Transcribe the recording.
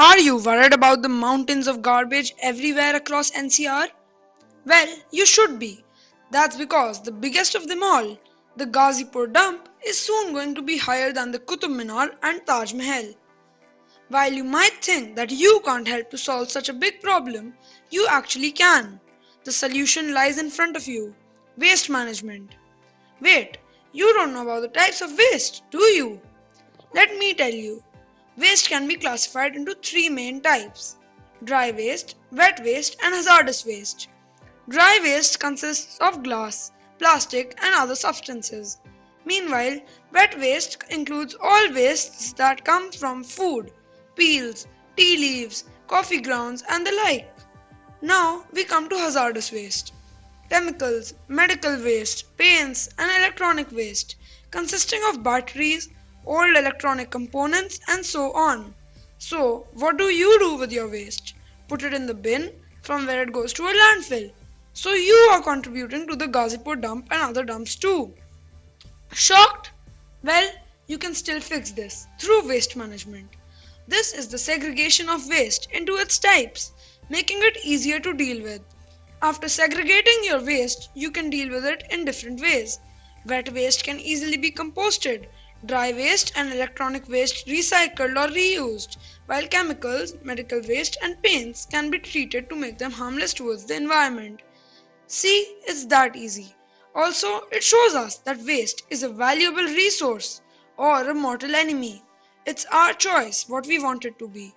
Are you worried about the mountains of garbage everywhere across NCR? Well, you should be. That's because the biggest of them all, the Ghazipur dump, is soon going to be higher than the Qutub Minar and Taj Mahal. While you might think that you can't help to solve such a big problem, you actually can. The solution lies in front of you waste management. Wait, you don't know about the types of waste, do you? Let me tell you. Waste can be classified into three main types dry waste, wet waste, and hazardous waste. Dry waste consists of glass, plastic, and other substances. Meanwhile, wet waste includes all wastes that come from food, peels, tea leaves, coffee grounds, and the like. Now we come to hazardous waste. Chemicals, medical waste, paints, and electronic waste, consisting of batteries, old electronic components, and so on. So, what do you do with your waste? Put it in the bin from where it goes to a landfill. So, you are contributing to the Ghazipur dump and other dumps too. Shocked? Well, you can still fix this through waste management. This is the segregation of waste into its types, making it easier to deal with. After segregating your waste, you can deal with it in different ways. Wet waste can easily be composted, dry waste and electronic waste recycled or reused, while chemicals, medical waste, and paints can be treated to make them harmless towards the environment. See, it's that easy. Also, it shows us that waste is a valuable resource or a mortal enemy. It's our choice what we want it to be.